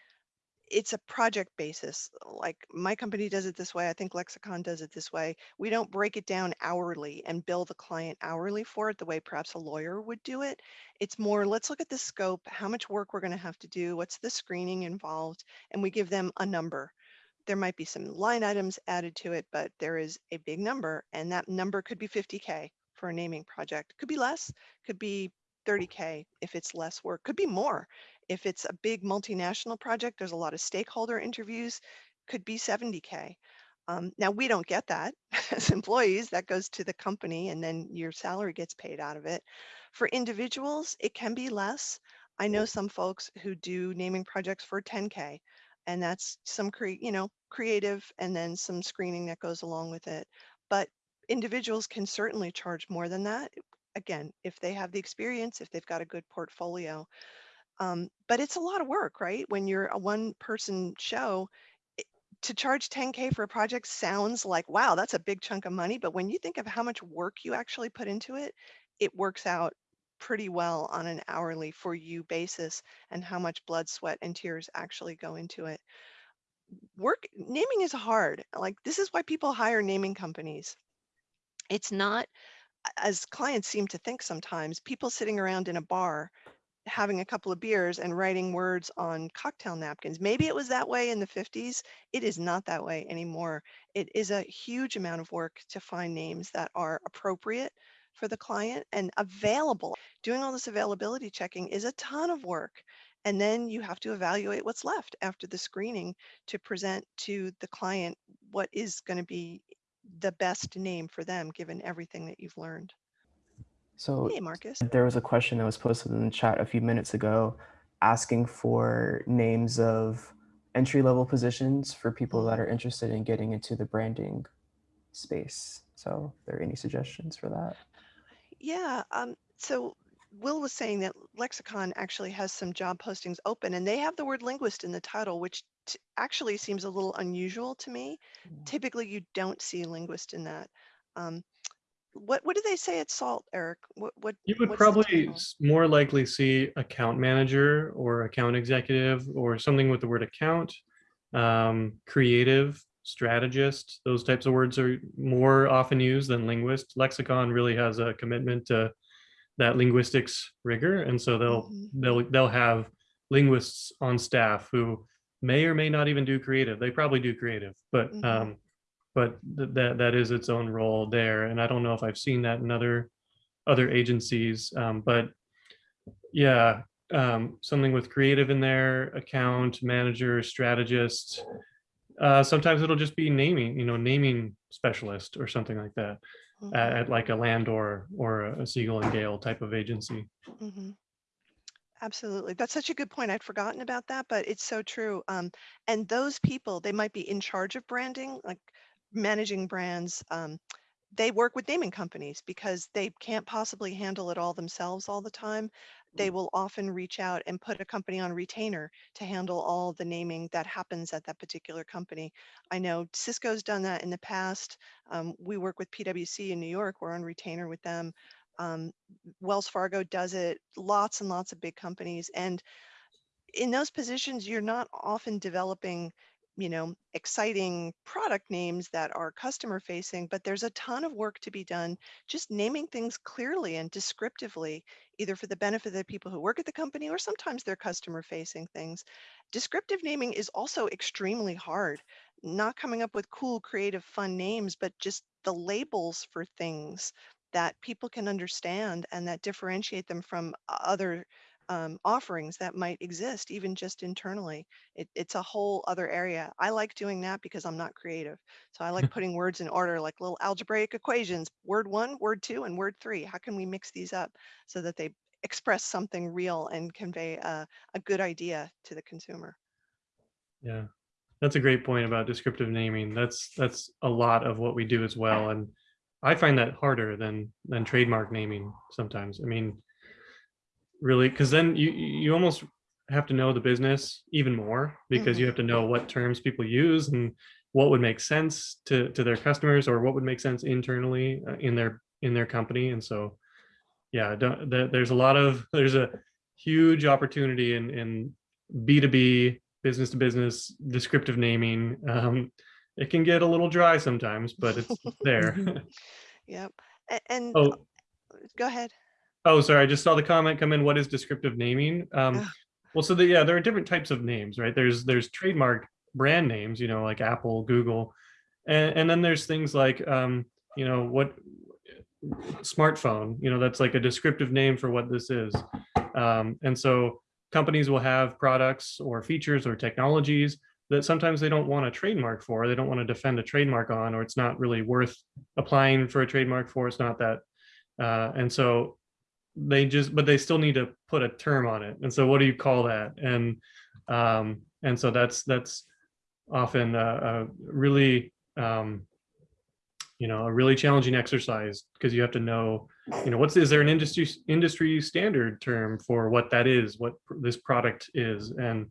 it's a project basis. Like my company does it this way. I think Lexicon does it this way. We don't break it down hourly and bill the client hourly for it the way perhaps a lawyer would do it. It's more, let's look at the scope, how much work we're going to have to do, what's the screening involved, and we give them a number. There might be some line items added to it, but there is a big number, and that number could be 50K for a naming project. Could be less, could be 30K if it's less work, could be more. If it's a big multinational project, there's a lot of stakeholder interviews, could be 70K. Um, now, we don't get that as employees, that goes to the company and then your salary gets paid out of it. For individuals, it can be less. I know some folks who do naming projects for 10K and that's some cre- you know, creative and then some screening that goes along with it. But individuals can certainly charge more than that. Again, if they have the experience, if they've got a good portfolio. Um, but it's a lot of work, right? When you're a one person show, to charge 10K for a project sounds like, wow, that's a big chunk of money. But when you think of how much work you actually put into it, it works out pretty well on an hourly for you basis and how much blood, sweat, and tears actually go into it. Work naming is hard. Like this is why people hire naming companies. It's not as clients seem to think sometimes, people sitting around in a bar having a couple of beers and writing words on cocktail napkins. Maybe it was that way in the 50s. It is not that way anymore. It is a huge amount of work to find names that are appropriate for the client and available. Doing all this availability checking is a ton of work. And then you have to evaluate what's left after the screening to present to the client what is going to be the best name for them given everything that you've learned. So Hey, Marcus. there was a question that was posted in the chat a few minutes ago asking for names of entry level positions for people that are interested in getting into the branding space. So are there any suggestions for that? Yeah, um, so Will was saying that Lexicon actually has some job postings open and they have the word linguist in the title, which actually seems a little unusual to me. Typically, you don't see linguist in that. Um, what what do they say at Salt, Eric? What what You would probably more likely see account manager or account executive or something with the word account, um, creative, strategist. Those types of words are more often used than linguist. Lexicon really has a commitment to that linguistics rigor, and so they'll Mhm. they'll they'll have linguists on staff who may or may not even do creative. They probably do creative, but Mhm. um, but th- that that is its own role there. And I don't know if I've seen that in other other agencies, um, but yeah, um, something with creative in there, account manager, strategist. Uh, sometimes it'll just be naming, you know, naming specialist or something like that Mhm, at, at like a Landor or a Siegel and Gale type of agency. mhm. Absolutely. That's such a good point. I'd forgotten about that, but it's so true. Um, and those people, they might be in charge of branding, like managing brands. Um, they work with naming companies because they can't possibly handle it all themselves all the time. They will often reach out and put a company on retainer to handle all the naming that happens at that particular company. I know Cisco's done that in the past. Um, we work with PwC in New York. We're on retainer with them. Um, Wells Fargo does it. Lots and lots of big companies. And in those positions, you're not often developing, you know, exciting product names that are customer facing, but there's a ton of work to be done just naming things clearly and descriptively, either for the benefit of the people who work at the company or sometimes they're customer facing things. Descriptive naming is also extremely hard, not coming up with cool, creative, fun names, but just the labels for things that people can understand and that differentiate them from uh, other um, offerings that might exist even just internally. It, it's a whole other area. I like doing that because I'm not creative. So I like putting words in order like little algebraic equations, word one, word two, and word three. How can we mix these up so that they express something real and convey a, a good idea to the consumer? Yeah, that's a great point about descriptive naming. That's that's a lot of what we do as well, and I find that harder than than trademark naming sometimes. I mean, really, because then you you almost have to know the business even more because you have to know what terms people use and what would make sense to to their customers or what would make sense internally uh, in their in their company. And so, yeah, don't, there's a lot of there's a huge opportunity in in B2B business to business descriptive naming. Um, it can get a little dry sometimes, but it's there. Yep. A- And oh, go ahead. Oh, sorry. I just saw the comment come in. What is descriptive naming? Um, well, so the, yeah, there are different types of names, right? There's there's trademark brand names, you know, like Apple, Google, and and then there's things like um, you know what smartphone you know that's like a descriptive name for what this is um, and so companies will have products or features or technologies that sometimes they don't want a trademark for they don't want to defend a trademark on or it's not really worth applying for a trademark for it's not that uh, and so they just but they still need to put a term on it. And so what do you call that? And um, and so that's that's often a, a really um, you know a really challenging exercise because you have to know you know what's is there an industry industry standard term for what that is what pr- this product is? And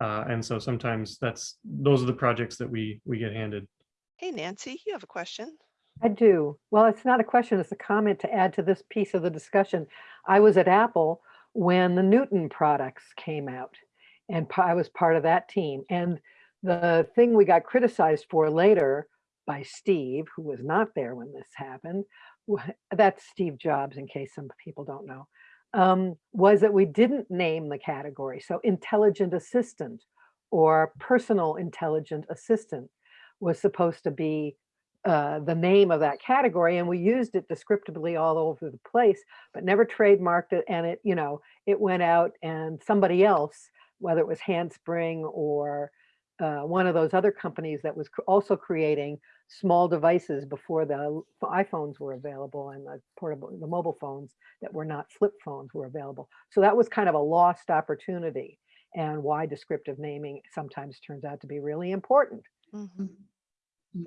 uh, and so sometimes that's those are the projects that we we get handed. Hey, Nancy, you have a question? I do. Well, it's not a question, it's a comment to add to this piece of the discussion. I was at Apple when the Newton products came out and I was part of that team. And the thing we got criticized for later by Steve, who was not there when this happened, that's Steve Jobs, in case some people don't know, um, was that we didn't name the category. So intelligent assistant or personal intelligent assistant was supposed to be uh, the name of that category and we used it descriptively all over the place but never trademarked it and it you know it went out and somebody else whether it was handspring or uh, one of those other companies that was also creating small devices before the iphones were available and the portable the mobile phones that were not flip phones were available so that was kind of a lost opportunity and why descriptive naming sometimes turns out to be really important Mhm.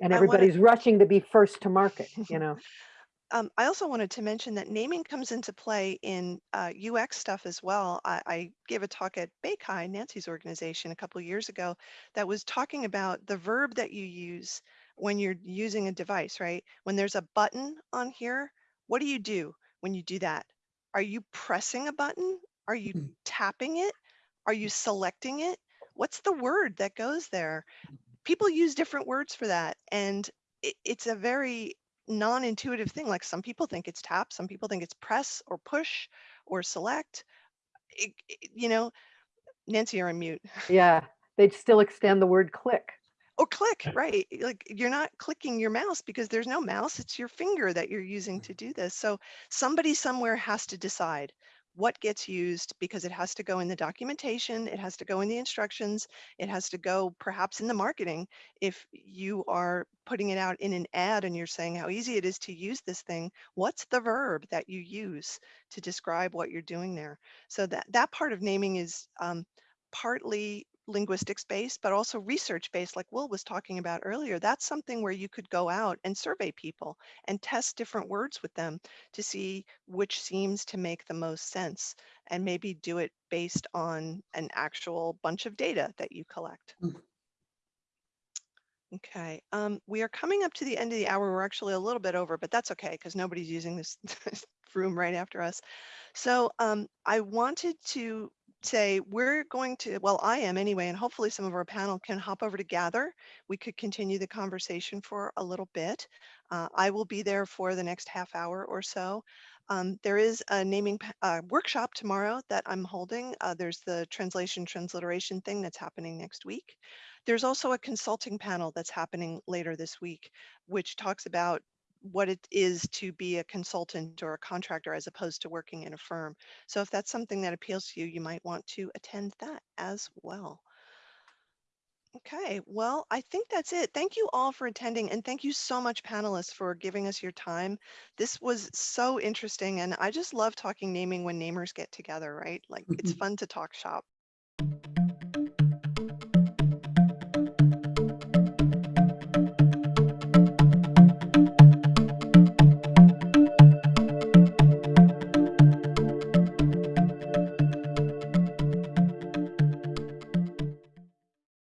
And I wanna- everybody's rushing to be first to market you know Um, I also wanted to mention that naming comes into play in uh, UX stuff as well. I, I gave a talk at BayCHI, Nancy's organization, a couple years ago that was talking about the verb that you use when you're using a device, right? When there's a button on here, what do you do when you do that? Are you pressing a button? Are you Mhm. tapping it? Are you selecting it? What's the word that goes there? People use different words for that. And it, it's a very non-intuitive thing. Like some people think it's tap, some people think it's press or push or select. It, it- you know, Nancy, you're on mute. Yeah, they'd still extend the word click. Or click, right? Like you're not clicking your mouse because there's no mouse. It's your finger that you're using mm. to do this. So somebody somewhere has to decide what gets used because it has to go in the documentation, it has to go in the instructions, it has to go perhaps in the marketing. If you are putting it out in an ad and you're saying how easy it is to use this thing, what's the verb that you use to describe what you're doing there? So that that part of naming is um, partly linguistics based, but also research based, like Will was talking about earlier. That's something where you could go out and survey people and test different words with them to see which seems to make the most sense and maybe do it based on an actual bunch of data that you collect. Mm. Okay, um, we are coming up to the end of the hour. We're actually a little bit over, but that's okay because nobody's using this room right after us. So um, I wanted to say we're going to, well, I am anyway, and hopefully some of our panel can hop over to Gather. We could continue the conversation for a little bit. Uh, I will be there for the next half hour or so. Um, there is a naming uh, workshop tomorrow that I'm holding. Uh, there's the translation transliteration thing that's happening next week. There's also a consulting panel that's happening later this week, which talks about what it is to be a consultant or a contractor as opposed to working in a firm. So if that's something that appeals to you, you might want to attend that as well. Okay, well, I think that's it. Thank you all for attending and thank you so much panelists for giving us your time. This was so interesting and I just love talking naming when namers get together, right? Like it's fun to talk shop.